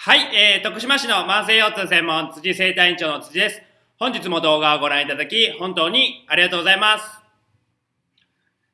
はい、えー、徳島市の慢性腰痛専門辻生体院長の辻です。本日も動画をご覧いただき、本当にありがとうございます。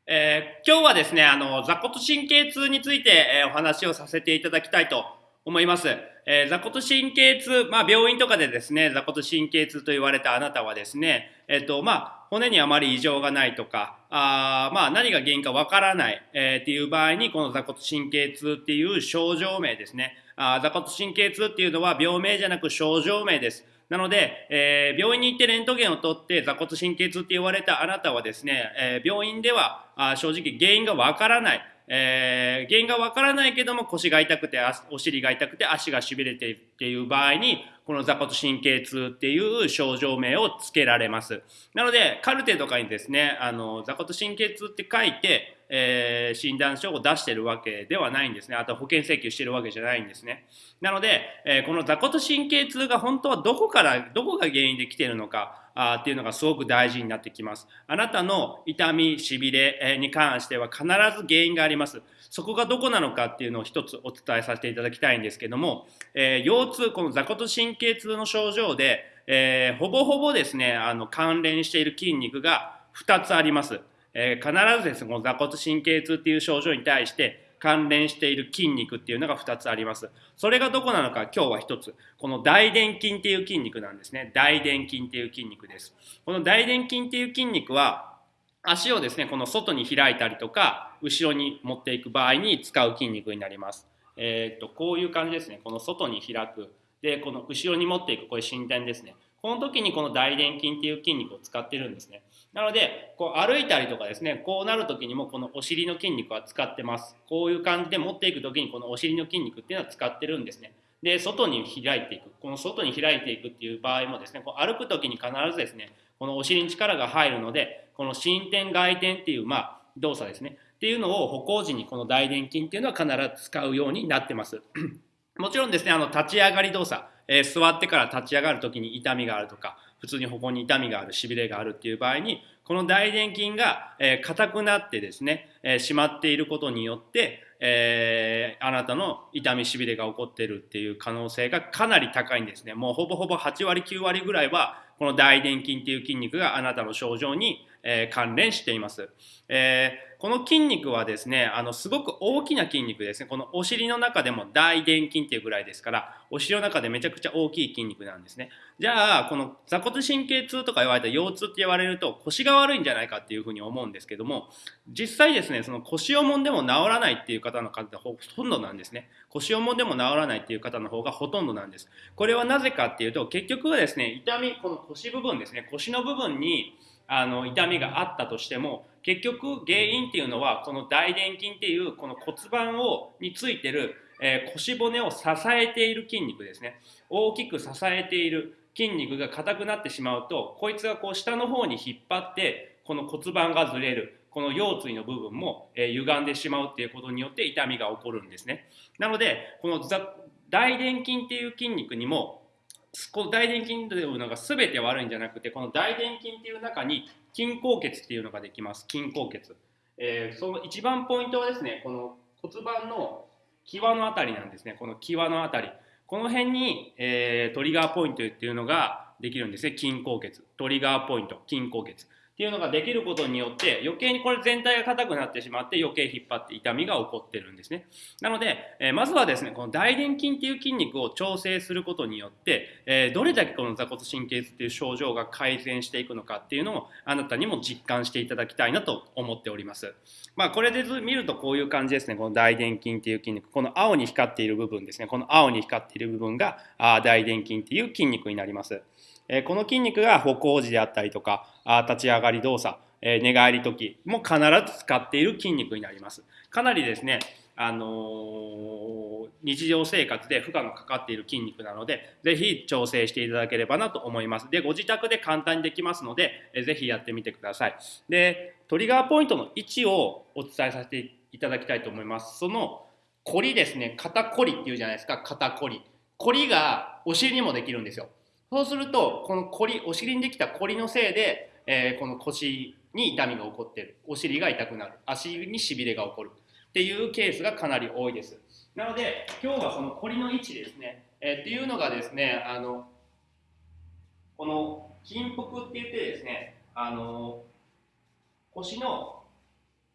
えー、今日はですね、あの、座骨神経痛について、えー、お話をさせていただきたいと思います。えー、座骨神経痛、まあ、病院とかでですね、座骨神経痛と言われたあなたはですね、えっ、と、まあ、骨にあまり異常がないとか、あまあ、何が原因かわからない、えー、っていう場合に、この座骨神経痛っていう症状名ですね、あ座骨神経痛っていうのは病名じゃなく症状名です。なので、えー、病院に行ってレントゲンを取って座骨神経痛って言われたあなたはですね、えー、病院ではあ正直原因がわからない。えー、原因がわからないけども腰が痛くてお尻が痛くて足がしびれてっていう場合にこの座骨神経痛っていう症状名をつけられます。なのでカルテとかにですねあの座骨神経痛って書いて、えー、診断書を出してるわけではないんですね。あと保険請求してるわけじゃないんですね。なので、えー、この座骨神経痛が本当はどこからどこが原因で来てるのかあっていうのがすごく大事になってきます。あなたの痛み、しびれに関しては必ず原因があります。そこがどこなのかっていうのを一つお伝えさせていただきたいんですけども、えー、腰痛、この座骨神経痛の症状で、え、ほぼほぼですね、あの関連している筋肉が2つあります。えー、必ずですね、この座骨神経痛っていう症状に対して、関連している筋肉っていうのが2つあります。それがどこなのか今日は1つ。この大臀筋っていう筋肉なんですね。大臀筋っていう筋肉です。この大臀筋っていう筋肉は足をですね、この外に開いたりとか、後ろに持っていく場合に使う筋肉になります。えー、っと、こういう感じですね。この外に開く。で、この後ろに持っていく、これ伸展ですね。この時にこの大臀筋っていう筋肉を使ってるんですね。なので、こう歩いたりとかですね、こうなる時にもこのお尻の筋肉は使ってます。こういう感じで持っていく時にこのお尻の筋肉っていうのは使ってるんですね。で、外に開いていく。この外に開いていくっていう場合もですね、こう歩く時に必ずですね、このお尻に力が入るので、この伸展外転っていう、まあ、動作ですね。っていうのを歩行時にこの大臀筋っていうのは必ず使うようになってます。もちろんですね、あの立ち上がり動作、えー、座ってから立ち上がる時に痛みがあるとか、普通にここに痛みがある、しびれがあるっていう場合に、この大臀筋が、え、硬くなってですね、えー、締まっていることによって、え、あなたの痛みしびれが起こってるっていう可能性がかなり高いんですね。もうほぼほぼ8割9割ぐらいはこの大臀筋っていう筋肉があなたの症状に、えー、関連しています。えー、この筋肉はですね、あのすごく大きな筋肉ですね。このお尻の中でも大臀筋っていうぐらいですから、お尻の中でめちゃくちゃ大きい筋肉なんですね。じゃあ、この座骨神経痛とか言われた腰痛って言われると腰が悪いんじゃないかっていうふうに思うんですけども、実際ですね、その腰をもんでも治らないっていう方の方がほとんどなんですね。腰をもんでも治らないっていう方の方がほとんどなんです。これはなぜかっていうと、結局はですね、痛み、この腰部分ですね、腰の部分にあの痛みがあったとしても結局原因っていうのはこの大臀筋っていうこの骨盤をについてる、えー、腰骨を支えている筋肉ですね。大きく支えている筋肉が硬くなってしまうとこいつがこう下の方に引っ張ってこの骨盤がずれるこの腰椎の部分も、えー、歪んでしまうっていうことによって痛みが起こるんですね。なのでこの大臀筋っていう筋肉にもこの大臀筋というのが全て悪いんじゃなくてこの大臀筋っていう中に筋硬血っていうのができます。筋硬血、えー、その一番ポイントはですねこの骨盤の際のあたりなんですね。この際のあたり。この辺に、えー、トリガーポイントっていうのができるんですね。筋硬血トリガーポイント。筋硬血っていうのができることによって余計にこれ全体が硬くなってしまって余計引っ張って痛みが起こってるんですね。なので、えー、まずはですね、この大臀筋っていう筋肉を調整することによって、えー、どれだけこの座骨神経痛っていう症状が改善していくのかっていうのをあなたにも実感していただきたいなと思っております。まあこれで見るとこういう感じですね、この大臀筋っていう筋肉、この青に光っている部分ですね、この青に光っている部分があ大臀筋っていう筋肉になります。えこの筋肉が歩行時であったりとかあ立ち上がり動作、え寝返り時も必ず使っている筋肉になりますかなりですねあのー、日常生活で負荷のかかっている筋肉なので、ぜひ調整していただければなと思います。で、ご自宅で簡単にできますので、えぜひやってみてください。で、トリガーポイントの位置をお伝えさせていただきたいと思います。その、コリですね、肩コリっていうじゃないですか、肩コリ。コリがお尻にもできるんですよ。そうするとこのコリお尻にできたコリのせいで、えー、この腰に痛みが起こってる。お尻が痛くなる。足にしびれが起こる。っていうケースがかなり多いです。なので、今日はそのコリの位置ですね、えー、っていうのがですね、あの、この筋腹って言ってですね、あの、腰の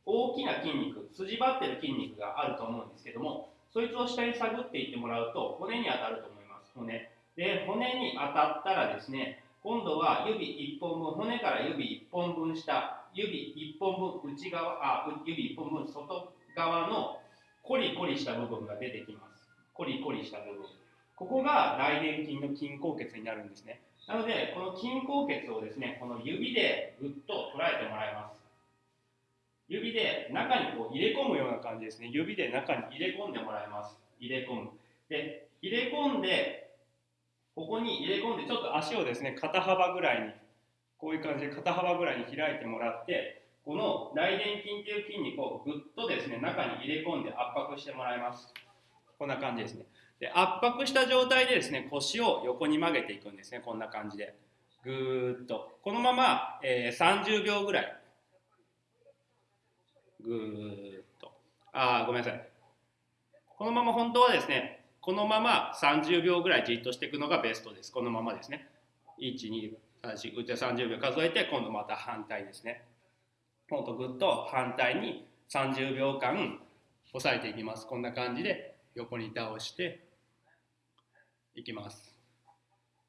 大きな筋肉、筋張ってる筋肉があると思うんですけども、そいつを下に探っていってもらうと、骨に当たると思います、骨。で、骨に当たったらですね、今度は指1本分、骨から指1本分下、指1本分内側、あ、指1本分外側のコリコリした部分が出てきます。コリコリした部分。ここが大臀筋の筋硬血になるんですね。なので、この筋硬血をですね、この指でぐっと捉えてもらいます。指で中にこう入れ込むような感じですね。指で中に入れ込んでもらいます。入れ込む。で、入れ込んで、入れ込んで、ちょっと足をですね、肩幅ぐらいに、こういう感じで肩幅ぐらいに開いてもらって、この大臀筋という筋肉をぐっとですね、中に入れ込んで圧迫してもらいます。こんな感じですね。で、圧迫した状態でですね、腰を横に曲げていくんですね。こんな感じで。ぐーっと。このまま、えー、30秒ぐらいぐーっとあ。あ、ごめんなさい。このまま本当はですね、このまま30秒ぐらいじっとしていくのがベストです。このままですね。1、2、3、4、5、30秒数えて、今度また反対ですね。ほんとぐっと反対に30秒間押さえていきます。こんな感じで横に倒していきます。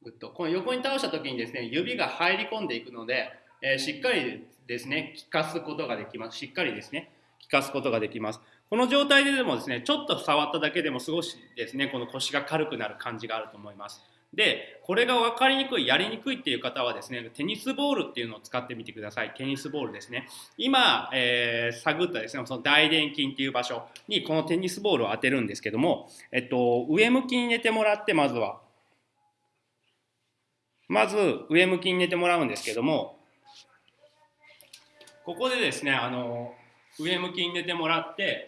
ぐっと。この横に倒した時にですね、指が入り込んでいくので、えー、しっかりですね、効かすことができます。しっかりですね、効かすことができます。この状態ででもですね、ちょっと触っただけでも少しですね、この腰が軽くなる感じがあると思います。で、これが分かりにくい、やりにくいっていう方はですね、テニスボールっていうのを使ってみてください。テニスボールですね。今、えー、探ったですね、その大臀筋っていう場所にこのテニスボールを当てるんですけども、えっと、上向きに寝てもらって、まずは。まず、上向きに寝てもらうんですけども、ここでですね、あの、上向きに寝てもらって、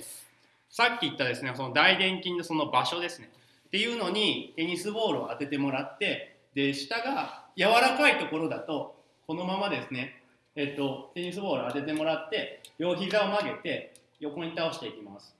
さっき言ったですね、その大臀筋のその場所ですね。っていうのにテニスボールを当ててもらって、で、下が柔らかいところだと、このままですね、えっと、テニスボールを当ててもらって、両膝を曲げて横に倒していきます。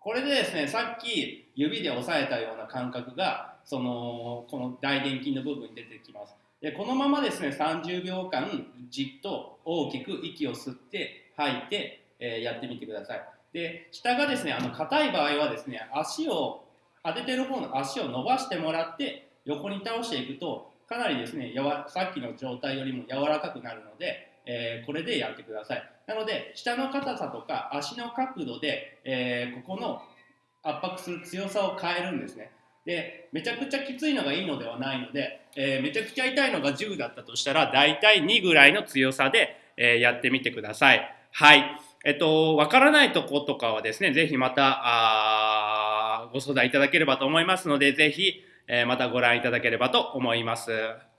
これでですね、さっき指で押さえたような感覚が、その、この大臀筋の部分に出てきます。でこのままですね30秒間じっと大きく息を吸って吐いて、えー、やってみてください。で下がですねあの硬い場合はですね足を当ててる方の足を伸ばしてもらって横に倒していくとかなりですねやわさっきの状態よりも柔らかくなるので、えー、これでやってください。なので下の硬さとか足の角度で、えー、ここの圧迫する強さを変えるんですね。でめちゃくちゃきついのがいいのではないので、えー、めちゃくちゃ痛いのが10だったとしたら大体2ぐらいの強さで、え、やってみてください。はい。えっと、わからないとことかはですね、ぜひまたあご相談いただければと思いますので、ぜひ、え、またご覧いただければと思います。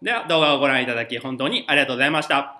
では動画をご覧いただき本当にありがとうございました。